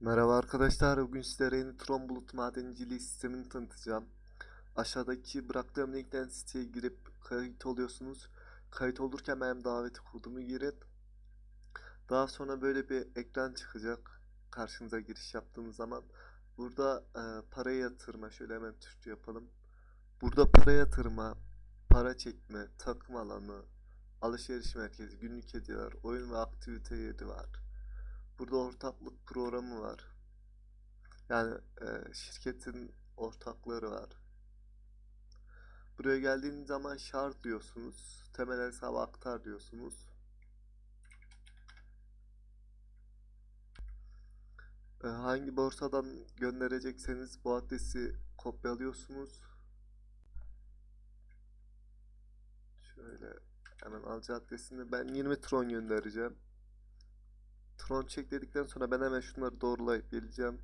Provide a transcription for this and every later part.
Merhaba arkadaşlar, bugün sizlere yeni Tron Bulut madenciliği sistemini tanıtacağım. Aşağıdaki bıraktığım linkten siteye girip kayıt oluyorsunuz. Kayıt olurken benim daveti kodumu girin. Daha sonra böyle bir ekran çıkacak karşınıza giriş yaptığınız zaman. Burada e, para yatırma, şöyle hemen Türkçe yapalım. Burada para yatırma, para çekme, takım alanı, alışveriş merkezi, günlük hediyeler, oyun ve aktivite yeri var. Burada ortaklık programı var. Yani e, şirketin ortakları var. Buraya geldiğiniz zaman şart diyorsunuz. Temel hesaba aktar diyorsunuz. E, hangi borsadan gönderecekseniz bu adresi kopyalıyorsunuz. Şöyle hemen alacağı adresini ben 20 tron göndereceğim. Tron çek dedikten sonra ben hemen şunları doğrulayıp geleceğim.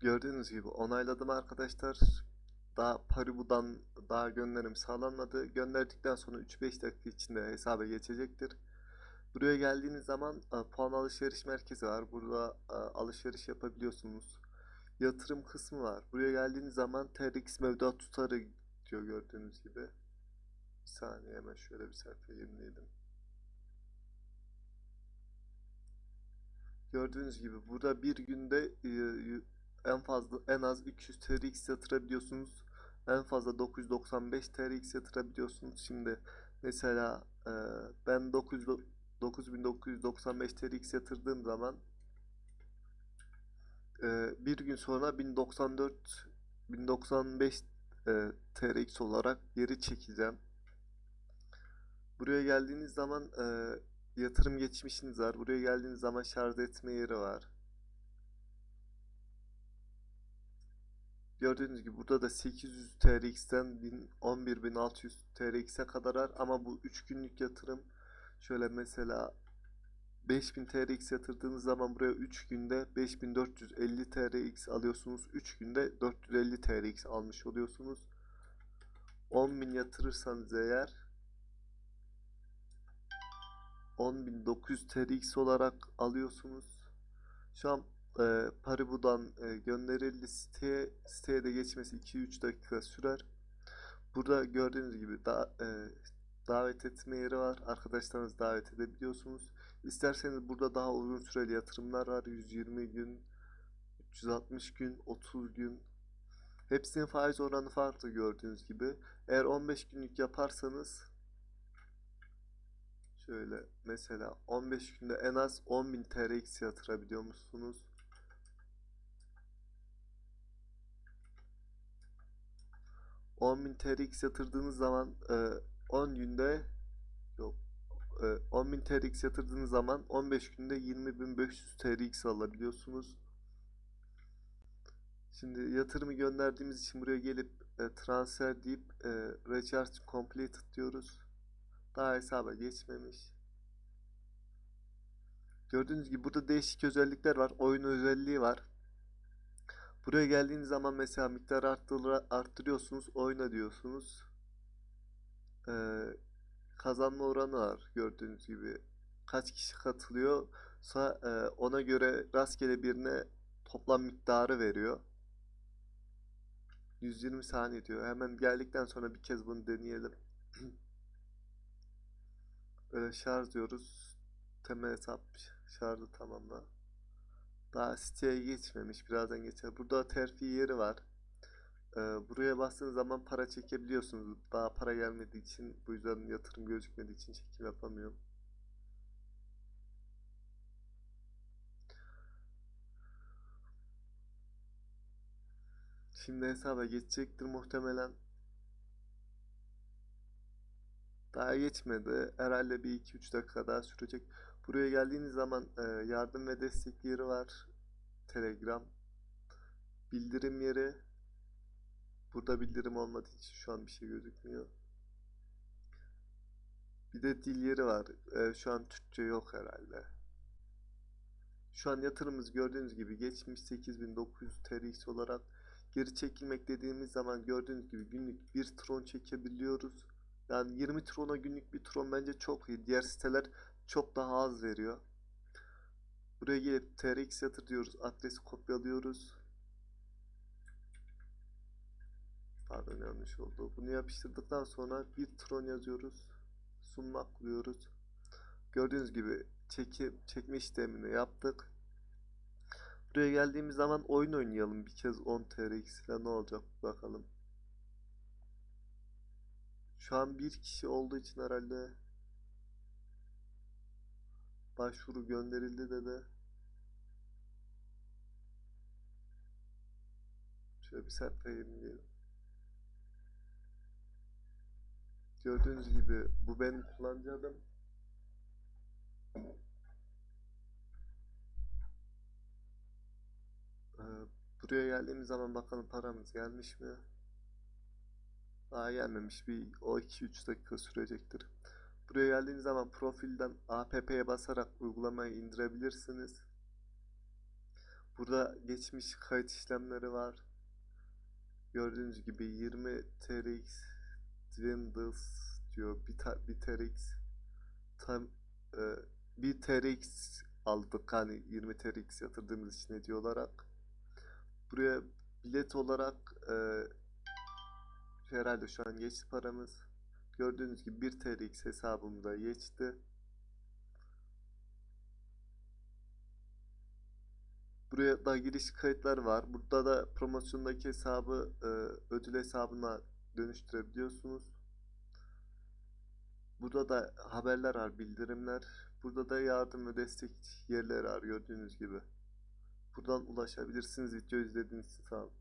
Gördüğünüz gibi onayladım arkadaşlar. Daha Paribu'dan daha gönderim sağlanmadı. Gönderdikten sonra 3-5 dakika içinde hesaba geçecektir. Buraya geldiğiniz zaman e, puan alışveriş merkezi var. Burada e, alışveriş yapabiliyorsunuz. Yatırım kısmı var. Buraya geldiğiniz zaman TRX mevduat tutarı diyor gördüğünüz gibi. Bir saniye hemen şöyle bir sayfa yenileyelim. Gördüğünüz gibi burada bir günde e, en fazla en az 200 TRX yatırabiliyorsunuz. En fazla 995 TRX yatırabiliyorsunuz. Şimdi mesela e, ben 9 9995 TRX yatırdığım zaman e, bir gün sonra 1094 1095 e, TRX olarak geri çekeceğim. Buraya geldiğiniz zaman yatırım geçmişiniz var. Buraya geldiğiniz zaman şarj etme yeri var. Gördüğünüz gibi burada da 800 TRX'ten 1000 11600 TRX'e kadar var ama bu 3 günlük yatırım şöyle mesela 5000 TRX yatırdığınız zaman buraya 3 günde 5450 TRX alıyorsunuz. 3 günde 450 TRX almış oluyorsunuz. 10.000 yatırırsanız eğer 10.900 TRX olarak alıyorsunuz. Şu an e, Paribu'dan e, gönderildi siteye. Siteye de geçmesi 2-3 dakika sürer. Burada gördüğünüz gibi da, e, davet etme yeri var. Arkadaşlarınızı davet edebiliyorsunuz. İsterseniz burada daha uzun süreli yatırımlar var. 120 gün, 360 gün, 30 gün. Hepsinin faiz oranı farklı gördüğünüz gibi. Eğer 15 günlük yaparsanız Şöyle mesela 15 günde en az 10.000 TRX yatırabiliyor musunuz? ...10.000 TRX yatırdığınız zaman... E, ...10 günde... ...yok... E, ...10.000 TRX yatırdığınız zaman... ...15 günde 20.500 TRX alabiliyorsunuz. Şimdi yatırımı gönderdiğimiz için buraya gelip... E, ...transfer deyip... E, ...recharge completed diyoruz. Daha hesaba geçmemiş. Gördüğünüz gibi burada değişik özellikler var. Oyun özelliği var. Buraya geldiğiniz zaman mesela miktar arttır arttırıyorsunuz. Oyna diyorsunuz. Ee, kazanma oranı var. Gördüğünüz gibi. Kaç kişi katılıyor. Sa- e, ona göre rastgele birine toplam miktarı veriyor. 120 saniye diyor. Hemen geldikten sonra bir kez bunu deneyelim. Böyle şarj diyoruz. Temel hesap şarjı tamamla. Daha siteye geçmemiş. Birazdan geçer. Burada terfi yeri var. Ee, buraya bastığınız zaman para çekebiliyorsunuz. Daha para gelmediği için bu yüzden yatırım gözükmediği için çekim yapamıyorum. Şimdi hesaba geçecektir muhtemelen. Daha geçmedi. Herhalde bir 2-3 dakika daha sürecek. Buraya geldiğiniz zaman e, yardım ve destek yeri var. Telegram. Bildirim yeri. Burada bildirim olmadığı için şu an bir şey gözükmüyor. Bir de dil yeri var. E, şu an Türkçe yok herhalde. Şu an yatırımımız gördüğünüz gibi geçmiş 8900 TRX olarak geri çekilmek dediğimiz zaman gördüğünüz gibi günlük bir tron çekebiliyoruz. Yani 20 trona günlük bir tron bence çok iyi. Diğer siteler çok daha az veriyor. Buraya gelip TRX yatır diyoruz. Adresi kopyalıyoruz. Pardon yanlış oldu. Bunu yapıştırdıktan sonra bir tron yazıyoruz. Sunmak kuruyoruz. Gördüğünüz gibi çekim çekme işlemini yaptık. Buraya geldiğimiz zaman oyun oynayalım. Bir kez 10 TRX ile ne olacak bakalım. Şu an bir kişi olduğu için herhalde başvuru gönderildi dedi. Şöyle bir sayfa yenileyelim. Gördüğünüz gibi bu benim kullanıcı adım. Ee, buraya geldiğimiz zaman bakalım paramız gelmiş mi? Daha gelmemiş. Bir o 2-3 dakika sürecektir. Buraya geldiğiniz zaman profilden APP'ye basarak uygulamayı indirebilirsiniz. Burada geçmiş kayıt işlemleri var. Gördüğünüz gibi 20 TRX Dwindles diyor. Bir, ta- bir TRX tam e, bir TRX aldık hani 20 TRX yatırdığımız için hediye olarak. Buraya bilet olarak e, herhalde şu an geçti paramız. Gördüğünüz gibi 1 TRX hesabımda geçti. Buraya da giriş kayıtları var. Burada da promosyondaki hesabı e, ödül hesabına dönüştürebiliyorsunuz. Burada da haberler var, bildirimler. Burada da yardım ve destek yerleri var gördüğünüz gibi. Buradan ulaşabilirsiniz. Video izlediğiniz için sağ olun.